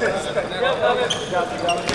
Obrigado, obrigado.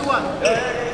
2-1.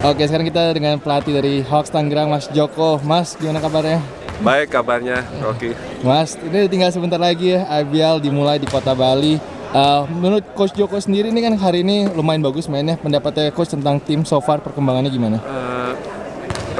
Oke, sekarang kita dengan pelatih dari Hawks Tangerang, Mas Joko. Mas, gimana kabarnya? Baik kabarnya, Rocky. Mas, ini tinggal sebentar lagi ya, IBL dimulai di kota Bali. Uh, menurut Coach Joko sendiri ini kan hari ini lumayan bagus mainnya. Pendapatnya Coach tentang tim so far perkembangannya gimana? Uh,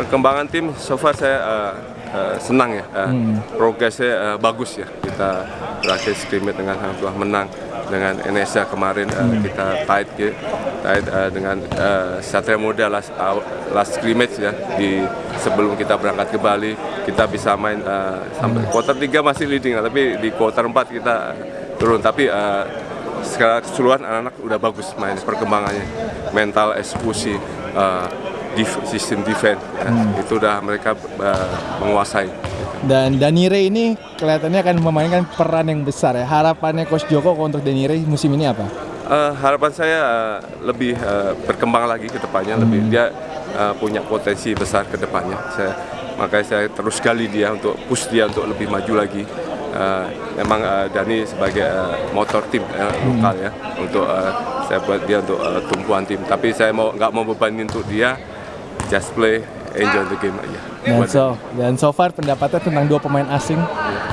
perkembangan tim so far saya uh, uh, senang ya. Uh, hmm. Progresnya uh, bagus ya. Kita berakhir scrimmage dengan Hang menang dengan Indonesia kemarin uh, kita tight gitu, tight uh, dengan uh, Satria Muda last uh, last scrimmage ya di sebelum kita berangkat ke Bali kita bisa main uh, sampai quarter 3 masih leading tapi di quarter 4 kita turun tapi uh, secara keseluruhan anak-anak udah bagus main perkembangannya mental eksekusi uh, sistem defense ya. hmm. itu udah mereka uh, menguasai dan Danire ini kelihatannya akan memainkan peran yang besar ya. Harapannya Coach Joko untuk Danire musim ini apa? Uh, harapan saya uh, lebih uh, berkembang lagi ke depannya, hmm. lebih dia uh, punya potensi besar ke depannya. Saya makanya saya terus gali dia untuk push dia untuk lebih maju lagi. Uh, memang uh, Dani sebagai uh, motor tim uh, lokal ya untuk uh, saya buat dia untuk uh, tumpuan tim. Tapi saya mau nggak mau bebanin untuk dia just play enjoy the game aja. Dan so, dan so far pendapatnya tentang dua pemain asing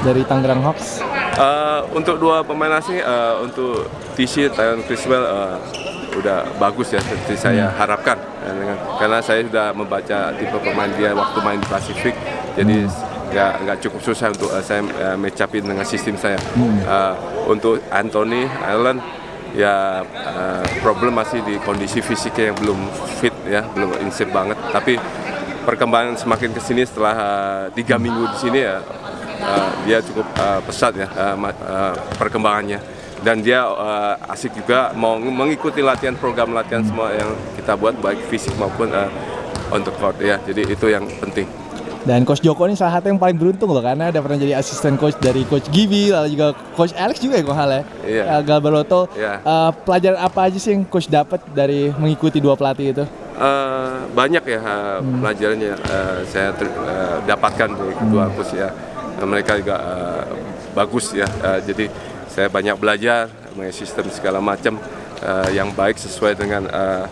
dari Tangerang Hawks? Uh, untuk dua pemain asing, uh, untuk TC, Tyon Criswell uh, udah bagus ya seperti saya hmm. harapkan karena saya sudah membaca tipe pemain dia waktu main di Pasifik jadi hmm. nggak hmm. nggak cukup susah untuk uh, saya uh, matchupin dengan sistem saya hmm. uh, untuk Anthony Allen ya uh, problem masih di kondisi fisiknya yang belum fit ya belum insip banget tapi perkembangan semakin ke sini setelah uh, tiga minggu di sini ya uh, dia cukup uh, pesat ya uh, uh, perkembangannya dan dia uh, asik juga mau mengikuti latihan program latihan semua yang kita buat baik fisik maupun uh, untuk court ya jadi itu yang penting dan Coach Joko ini salah satu yang paling beruntung loh karena ada pernah jadi asisten coach dari Coach Gibi lalu juga Coach Alex juga ya kok hal ya. Iya. Uh, Galbaroto. Yeah. Uh, pelajaran apa aja sih yang Coach dapat dari mengikuti dua pelatih itu? Uh, banyak ya uh, hmm. pelajarannya uh, saya ter, uh, dapatkan dari kedua hmm. coach ya. Mereka juga uh, bagus ya. Uh, jadi saya banyak belajar mengenai sistem segala macam uh, yang baik sesuai dengan uh,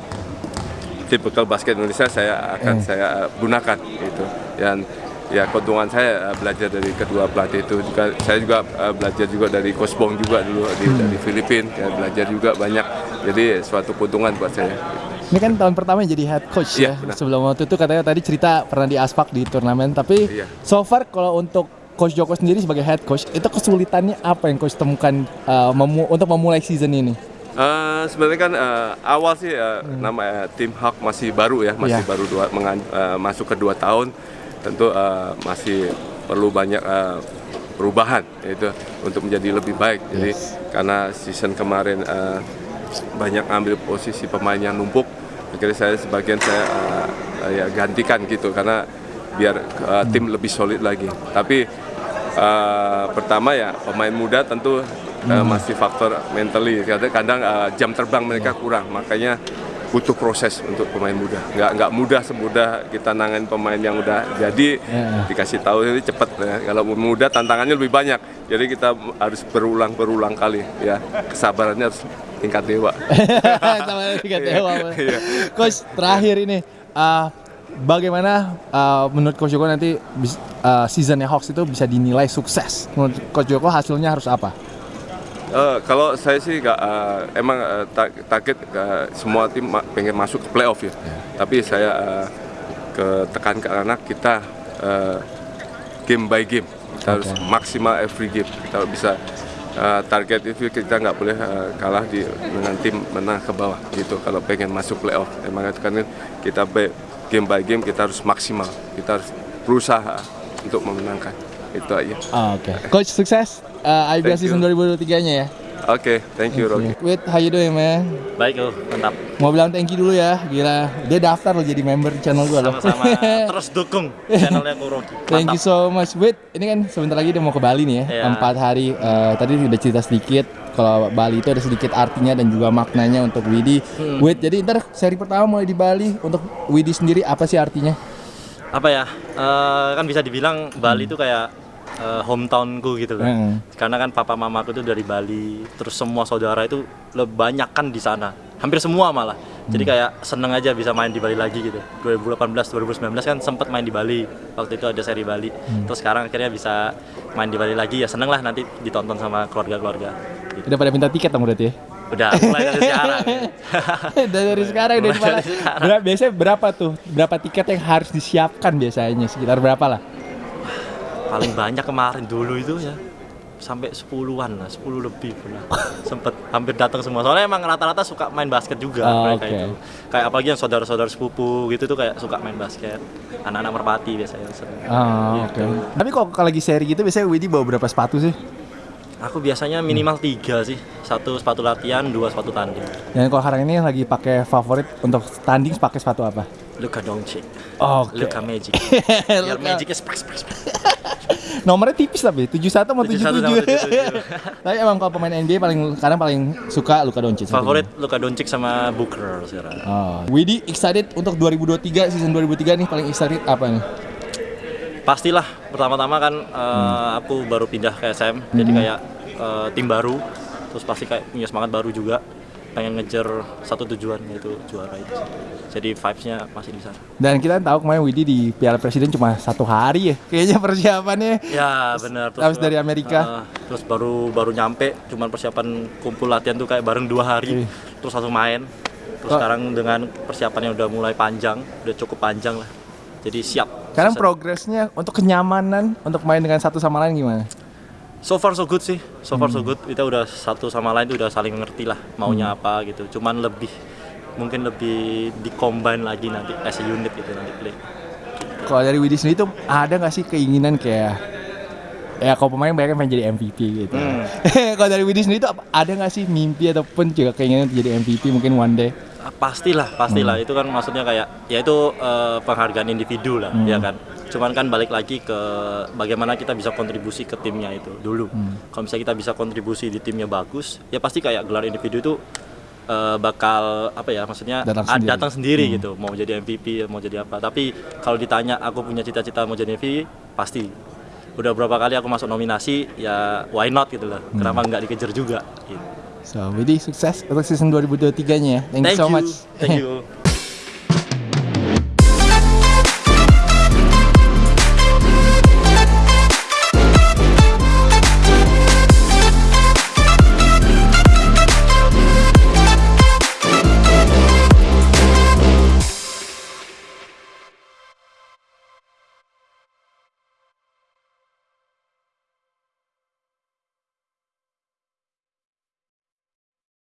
tipikal basket Indonesia saya akan hmm. saya gunakan itu. Dan ya keuntungan saya uh, belajar dari kedua pelatih itu juga saya juga uh, belajar juga dari Coach Bong juga dulu di, hmm. dari Filipina ya, belajar juga banyak jadi suatu keuntungan buat saya. Ini kan tahun pertama jadi head coach iya, ya. Benar. Sebelum waktu itu katanya tadi cerita pernah di Aspak di turnamen, tapi iya. so far kalau untuk Coach Joko sendiri sebagai head coach, itu kesulitannya apa yang coach temukan uh, memu untuk memulai season ini? Uh, sebenarnya kan uh, awal sih uh, hmm. nama uh, tim Hawk masih baru ya, masih yeah. baru dua, uh, masuk ke dua tahun, tentu uh, masih perlu banyak uh, perubahan itu untuk menjadi lebih baik. Jadi yes. karena season kemarin uh, banyak ambil posisi pemain yang numpuk akhirnya saya sebagian saya uh, ya gantikan gitu karena biar uh, tim lebih solid lagi tapi uh, pertama ya pemain muda tentu uh, masih faktor mentally kadang, kadang uh, jam terbang mereka kurang makanya butuh proses untuk pemain muda. Nggak nggak mudah semudah kita nangan pemain yang udah jadi yeah. dikasih tahu ini cepat ya. Kalau muda tantangannya lebih banyak. Jadi kita harus berulang berulang kali ya. Kesabarannya harus tingkat dewa. Tingkat dewa. Iya. Coach terakhir ini uh, bagaimana uh, menurut Coach Joko nanti uh, seasonnya Hawks itu bisa dinilai sukses? Menurut Coach Joko hasilnya harus apa? Uh, kalau saya sih gak, uh, emang uh, target uh, semua tim ma pengen masuk ke playoff ya. Yeah. Tapi saya uh, ke tekan ke anak kita uh, game by game. Kita okay. harus maksimal every game. Kita bisa uh, target itu kita nggak boleh uh, kalah di dengan tim menang ke bawah gitu. Kalau pengen masuk playoff, emang itu kan kita game by game kita harus maksimal. Kita harus berusaha untuk memenangkan itu aja. Oh, Oke, okay. coach sukses uh, IBL season 2023-nya ya. Oke, okay, thank you Rocky. Wait, how you doing man? Baik loh, mantap. Mau bilang thank you dulu ya, gila. Dia daftar loh jadi member channel gue loh. Sama-sama, terus dukung channelnya Ko Rocky. Thank you so much. Wait, ini kan sebentar lagi dia mau ke Bali nih ya, yeah. empat hari. Uh, tadi udah cerita sedikit, kalau Bali itu ada sedikit artinya dan juga maknanya untuk Widi. Hmm. Wait, jadi ntar seri pertama mulai di Bali untuk Widi sendiri apa sih artinya? apa ya eh, kan bisa dibilang Bali itu kayak eh, hometownku gitu kan Hmm. karena kan papa mamaku itu dari Bali terus semua saudara itu banyak kan di sana hampir semua malah jadi kayak seneng aja bisa main di Bali lagi gitu 2018 2019 kan sempat main di Bali waktu itu ada seri Bali terus sekarang akhirnya bisa main di Bali lagi ya seneng lah nanti ditonton sama keluarga-keluarga gitu. Udah pada minta tiket dong berarti ya? udah mulai dari sekarang dari, dari sekarang udah Mulai dari sekarang. Berapa- biasanya berapa tuh? Berapa tiket yang harus disiapkan biasanya? Sekitar berapa lah? Paling banyak kemarin dulu itu ya sampai 10-an lah, 10 lebih pernah sempet hampir datang semua soalnya emang rata-rata suka main basket juga Oh, mereka oke. itu kayak apalagi yang saudara-saudara sepupu gitu tuh kayak suka main basket anak-anak merpati biasanya seneng. Oh, Gitu. oke. Tapi kok kalau lagi seri gitu biasanya Widi bawa berapa sepatu sih? aku biasanya minimal tiga sih satu sepatu latihan dua sepatu tanding Dan kalau sekarang ini yang lagi pakai favorit untuk tanding pakai sepatu apa? Luka Doncic Oke. Luka Magic biar Luka. Magicnya spek spek spek Nomornya tipis tapi 71 sama 71 sama 77. tapi emang kalau pemain NBA paling kadang paling suka Luka Doncic. favorit Luka Doncic sama Booker sekarang Oh. Widi excited untuk 2023 season 2023 nih paling excited apa nih? pastilah pertama-tama kan eh, aku baru pindah ke SM jadi kayak eh, tim baru terus pasti kayak punya semangat baru juga pengen ngejar satu tujuan yaitu juara itu jadi vibesnya masih di sana Dan kita tahu kemarin Widi di Piala Presiden cuma satu hari ya. Kayaknya persiapannya. ya benar habis dari Amerika. eh, terus baru baru nyampe cuman persiapan kumpul latihan tuh kayak bareng dua hari Iya. terus langsung main terus Oh. sekarang dengan persiapannya udah mulai panjang udah cukup panjang lah jadi siap Sekarang progresnya untuk kenyamanan untuk main dengan satu sama lain gimana? So far so good sih, so far so Hmm. good. Kita udah satu sama lain tuh udah saling mengerti lah maunya apa gitu. Cuman lebih mungkin lebih di-combine lagi nanti as a unit gitu nanti play. Kalau dari Widi sendiri tuh ada nggak sih keinginan kayak ya kalau pemain banyak yang pengen jadi MVP gitu. Hmm. kalau dari Widi sendiri tuh ada nggak sih mimpi ataupun juga keinginan untuk jadi MVP mungkin one day? Ah, Pastilah, pastilah. Itu kan maksudnya kayak ya itu eh, penghargaan individu lah, ya kan. Cuman kan balik lagi ke bagaimana kita bisa kontribusi ke timnya itu dulu. Kalau misalnya kita bisa kontribusi di timnya bagus, ya pasti kayak gelar individu itu eh, bakal apa ya maksudnya Datang ah, sendiri. datang sendiri gitu mau jadi MVP mau jadi apa tapi kalau ditanya aku punya cita-cita mau jadi MVP pasti udah berapa kali aku masuk nominasi ya why not gitu loh kenapa nggak dikejar juga gitu. So, Widi sukses untuk season 2023 nya ya. Thank, you so much. thank you